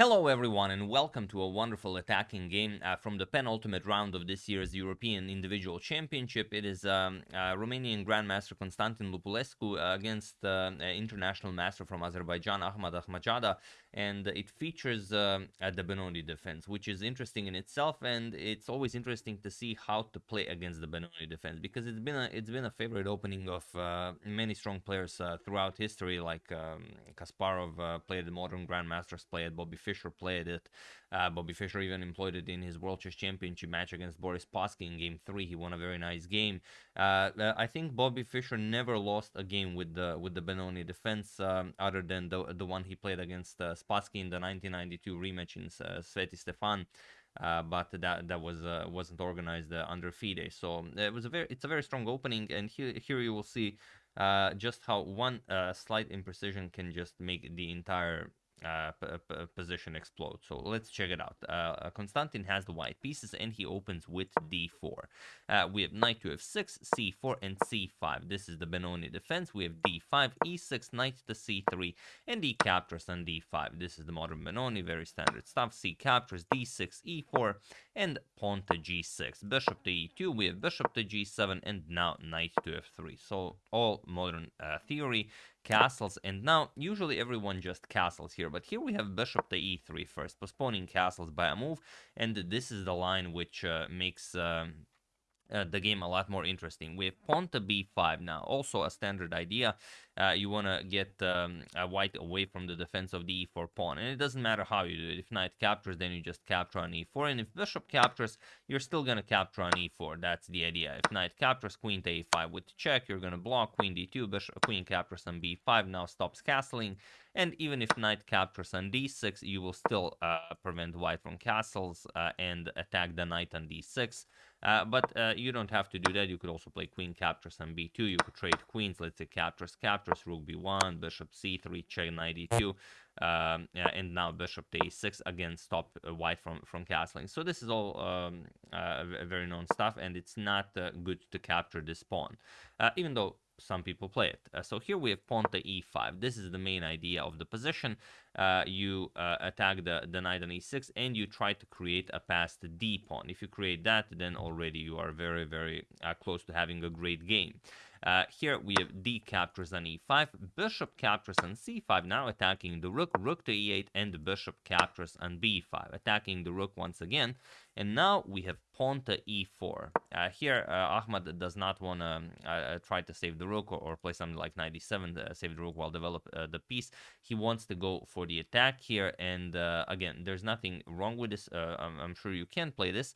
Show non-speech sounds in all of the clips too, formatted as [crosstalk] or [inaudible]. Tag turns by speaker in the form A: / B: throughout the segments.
A: Hello everyone and welcome to a wonderful attacking game uh, from the penultimate round of this year's European Individual Championship. It is um, uh, Romanian Grandmaster Constantin Lupulescu uh, against uh, international master from Azerbaijan Ahmad Ahmadzada and it features um, the Benoni defense which is interesting in itself and it's always interesting to see how to play against the Benoni defense because it's been a, it's been a favorite opening of uh, many strong players uh, throughout history like um, Kasparov played the modern Grandmasters, played Bobby Fischer played it. Uh, Bobby Fischer even employed it in his World Chess Championship match against Boris Spassky in Game Three. He won a very nice game. Uh, uh, I think Bobby Fischer never lost a game with the with the Benoni defense, um, other than the the one he played against uh, Spassky in the 1992 rematch in uh, Sveti Stefan. Uh, but that that was uh, wasn't organized uh, under FIDE. So it was a very it's a very strong opening, and here here you will see just how one slight imprecision can just make the entire uh, position explode. So let's check it out. Uh, uh, Constantin has the white pieces and he opens with d4. Uh, we have knight to f6, c4, and c5. This is the Benoni defense. We have d5, e6, knight to c3, and d captures on d5. This is the modern Benoni, very standard stuff. c captures, d6, e4, and pawn to g6. Bishop to e2, we have bishop to g7, and now knight to f3. So all modern uh, theory castles and now usually everyone just castles here but here we have bishop to e3 first postponing castles by a move and this is the line which uh, makes um, uh, the game a lot more interesting. Have pawn to b5 now, also a standard idea. Uh, you want to get um, a white away from the defense of the e4 pawn, and it doesn't matter how you do it. If knight captures, then you just capture on e4, and if bishop captures, you're still going to capture on e4. That's the idea. If knight captures, queen to a5 with check, you're going to block queen d2, bishop, queen captures on b5, now stops castling, and even if knight captures on d6, you will still uh, prevent white from castles uh, and attack the knight on d6. Uh, but uh, you don't have to do that. You could also play queen captures on b2. You could trade queens. Let's say captures, captures, rook b1, bishop c3, check knight e2. Um, and now bishop to a6 again stop uh, white from from castling so this is all um, uh, very known stuff and it's not uh, good to capture this pawn even though some people play it. Uh, so here we have pawn to e5. This is the main idea of the position. Uh, you uh, attack the, the knight on e6 and you try to create a passed d pawn. If you create that, then already you are very, very uh, close to having a great game. Uh, here we have d captures on e5, bishop captures on c5, now attacking the rook, rook to e8, and the bishop captures on b5, attacking the rook once again. And now we have pawn to e4. Uh, here, uh, Ahmad does not want to um, uh, uh, try to save the rook or, or, play something like 97 to save the rook while develop uh, the piece. He wants to go for the attack here. And again, there's nothing wrong with this. I'm, I'm, sure you can play this.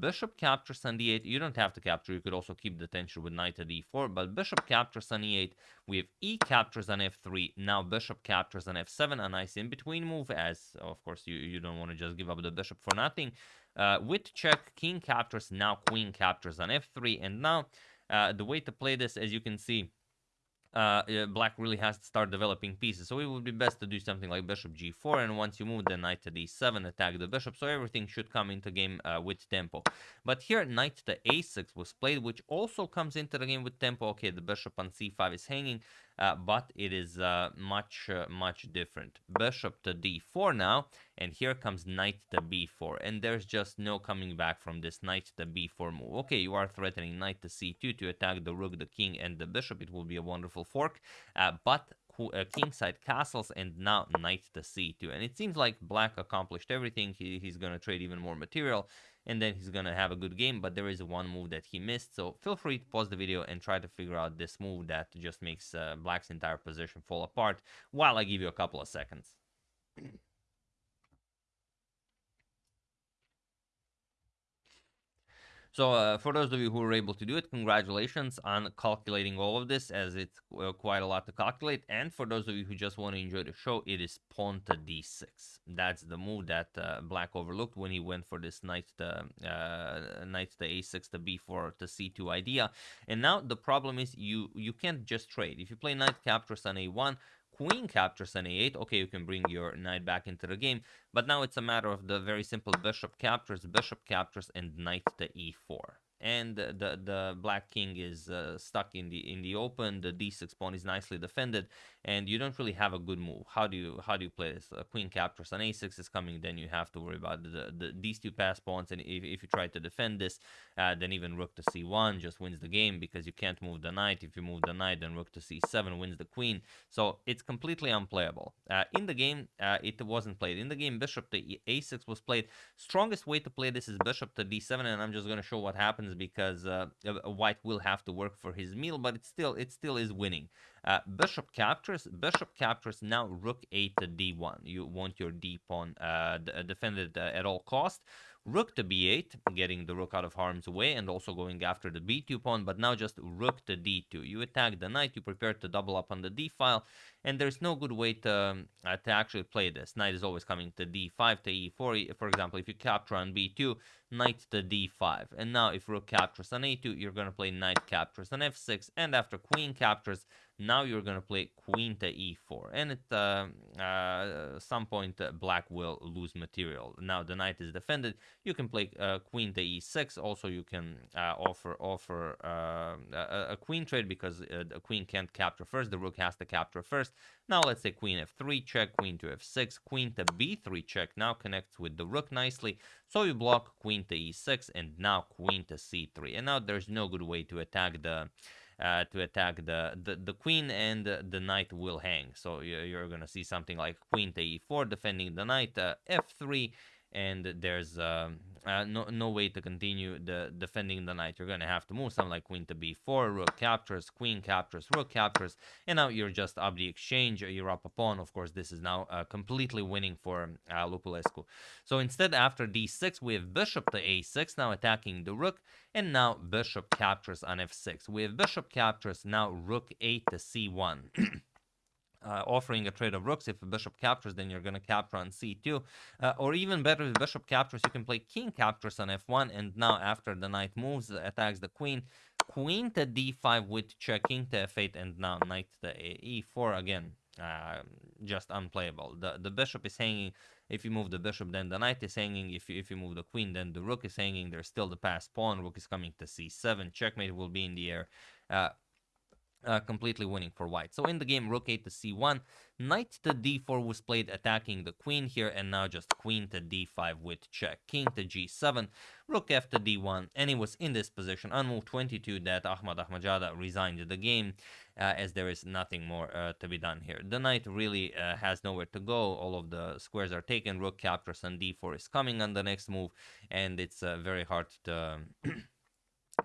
A: bishop captures on d8. You don't have to capture. You could also keep the tension with knight to d4. But bishop captures on e8. We have e captures on f3. Now bishop captures on f7. A nice in-between move as, of course, you, you don't want to just give up the bishop for nothing. Uh, with check, king captures, now queen captures on f3. And now uh, the way to play this, as you can see, uh, black really has to start developing pieces. So it would be best to do something like bishop g4, and once you move the knight to d7, attack the bishop, so everything should come into game uh, with tempo. But here, knight to a6 was played, which also comes into the game with tempo. Okay, the bishop on c5 is hanging, uh, but it is uh, much, uh, much different. Bishop to d4 now, and here comes knight to b4, and there's just no coming back from this knight to b4 move. Okay, you are threatening knight to c2 to attack the rook, the king, and the bishop. It will be a wonderful fork, uh, but uh, kingside castles and now knight to c2 and it seems like black accomplished everything he, he's going to trade even more material and then he's gonna have a good game but there is one move that he missed. So feel free to pause the video and try to figure out this move that just makes uh, black's entire position fall apart while I give you a couple of seconds So uh, for those of you who were able to do it, congratulations on calculating all of this as it's uh, quite a lot to calculate. And for those of you who just want to enjoy the show, it is pawn to d6. That's the move that uh, Black overlooked when he went for this knight to, uh, knight to a6 to b4 to c2 idea. And now the problem is you, you can't just trade. If you play knight captures on a1, queen captures an a8, okay, you can bring your knight back into the game, but now it's a matter of the very simple bishop captures, bishop captures, and knight to e4. And the the black king is uh, stuck in the in the open. The d6 pawn is nicely defended, and you don't really have a good move. How do you how do you play this? A queen captures an a6 is coming, then you have to worry about the, the these two pass pawns, and if, if you try to defend this, uh, then even rook to c1 just wins the game because you can't move the knight. If you move the knight, then rook to c7 wins the queen. So it's completely unplayable. Uh, in the game, uh, it wasn't played. In the game, bishop to a6 was played. Strongest way to play this is bishop to d7, and I'm just going to show what happens because uh, white will have to work for his meal, but it still it still is winning. Uh, bishop captures. Bishop captures. Now rook 8 to d1. You want your d pawn uh, defended uh, at all cost. Rook to b8, getting the rook out of harm's way and also going after the b2 pawn, but now just rook to d2. You attack the knight, you prepare to double up on the d file, and there's no good way to, um, uh, to actually play this. Knight is always coming to d5 to e4. For example, if you capture on b2, knight to d5. And now if rook captures on a2, you're going to play knight captures on f6, and after queen captures, now you're going to play queen to e4. And at uh, uh, some point, uh, black will lose material. Now the knight is defended. You can play uh, queen to e6. Also, you can uh, offer offer a, a, queen trade because the queen can't capture first. The rook has to capture first. Now let's say queen f3 check, queen to f6, queen to b3 check. Now connects with the rook nicely. So you block queen to e6 and now queen to c3. And now there's no good way to attack the uh, to attack the, the, the queen and the, knight will hang. So you're, you're going to see something like queen to e4 defending the knight, uh, f3, and there's um, uh, no, no way to continue the defending the knight. You're to have to move something like queen to b4, rook captures, queen captures, rook captures, and now you're just up the exchange. You're up a pawn. Of course, this is now uh, completely winning for uh, Lupulescu. So instead, after d6, we have bishop to a6, now attacking the rook, and now bishop captures on f6. We have bishop captures, now rook a to c1. [clears throat] uh, offering a trade of rooks. If a bishop captures, then you're going to capture on c2. Uh, or even better, if bishop captures, you can play king captures on f1. And now after the knight moves, attacks the queen, queen to d5 with check, king to f8, and now knight to e4 again. Uh, just unplayable. The the bishop is hanging. If you move the bishop, then the knight is hanging. If you, if you move the queen, then the rook is hanging. There's still the passed pawn. Rook is coming to c7. Checkmate will be in the air. Uh, uh, completely winning for white. So in the game, rook 8 to c1, knight to d4 was played attacking the queen here, and now just queen to d5 with check, king to g7, rook f to d1, and it was in this position on move 22 that Ahmad Ahmadzada resigned the game, uh, as there is nothing more uh, to be done here. The knight really uh, has nowhere to go, all of the squares are taken, rook captures and d4 is coming on the next move, and it's uh, very hard to... [clears throat]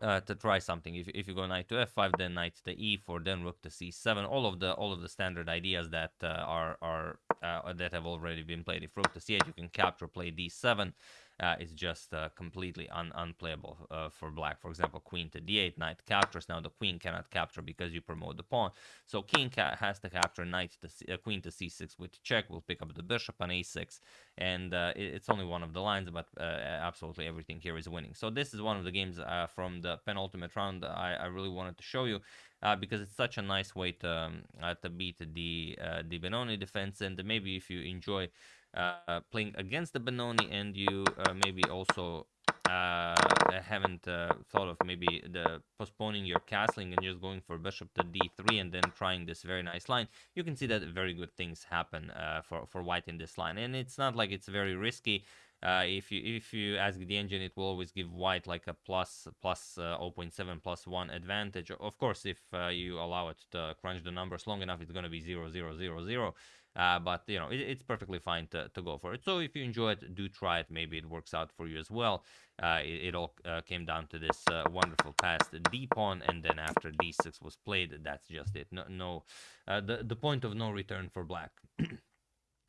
A: uh, to try something. If, if you go knight to f5, then knight to e4, then rook to c7. All of the all of the standard ideas that uh, are are uh, that have already been played. If rook to c8, you can capture, play d7 uh, is just uh, completely un unplayable uh, for black. For example, queen to d8, knight captures. Now the queen cannot capture because you promote the pawn. So king has to capture knight to C uh, queen to c6 with check. We'll pick up the bishop on a6, and uh, it, it's only one of the lines, but uh, absolutely everything here is winning. So this is one of the games from the penultimate round I, I really wanted to show you. Uh, because it's such a nice way to um, uh, to beat the uh, the Benoni defense, and maybe if you enjoy uh, playing against the Benoni and you uh, maybe also uh, haven't uh, thought of maybe the postponing your castling and just going for bishop to d3 and then trying this very nice line, you can see that very good things happen uh, for, for white in this line. And it's not like it's very risky. Uh, if you if you ask the engine, it will always give white like a plus plus, uh, 0.7 plus 1 advantage. Of course, if you allow it to crunch the numbers long enough, it's going to be 0, 0, 0, 0. Uh, but you know it, it's perfectly fine to, to go for it so if you enjoy it do try it maybe it works out for you as well uh, it, it, all uh, came down to this uh, wonderful pass d pawn and then after d6 was played that's just it no, no uh, the, the point of no return for black [clears throat]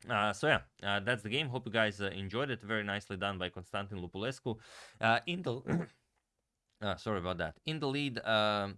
A: Uh, so yeah, uh, that's the game. Hope you guys uh, enjoyed it. Very nicely done by Constantin Lupulescu. in the [coughs] sorry about that. In the lead, um,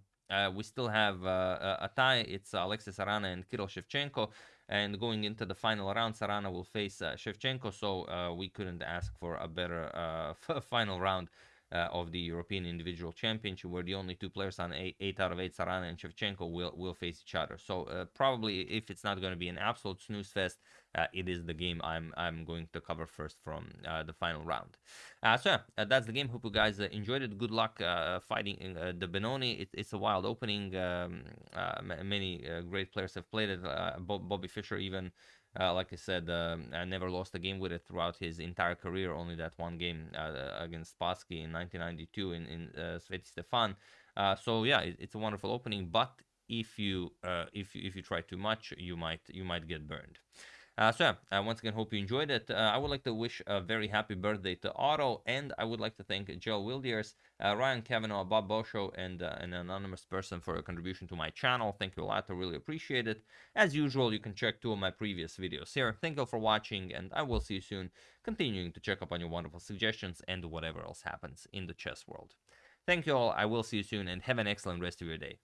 A: we still have a tie. It's Alexey Sarana and Kirill Shevchenko. And going into the final round, Sarana will face uh, Shevchenko, so uh, we couldn't ask for a better uh, [laughs] final round uh, of the European Individual Championship, where the only two players on eight, eight out of eight, Sarana and Shevchenko, will will face each other. So uh, probably, if it's not going to be an absolute snooze fest, uh, it is the game I'm I'm going to cover first from uh, the final round. Uh, so yeah, that's the game. Hope you guys enjoyed it. Good luck fighting the Benoni. It, it's a wild opening. Um, many great players have played it. Bobby Fischer even. Uh, like I said, um, I never lost a game with it throughout his entire career. Only that one game uh, against Spassky in 1992 in in uh, Stefan. so yeah, it, it's a wonderful opening. But if you if you, if you try too much, you might you might get burned. Uh, so yeah, once again hope you enjoyed it. Uh, I would like to wish a very happy birthday to Otto, and I would like to thank Joe Wildiers, uh, Ryan Kavanaugh, Bob Bosho, and uh, an anonymous person for a contribution to my channel. Thank you a lot. I really appreciate it. As usual, you can check two of my previous videos here. Thank you all for watching, and I will see you soon, continuing to check up on your wonderful suggestions and whatever else happens in the chess world. Thank you all. I will see you soon, and have an excellent rest of your day.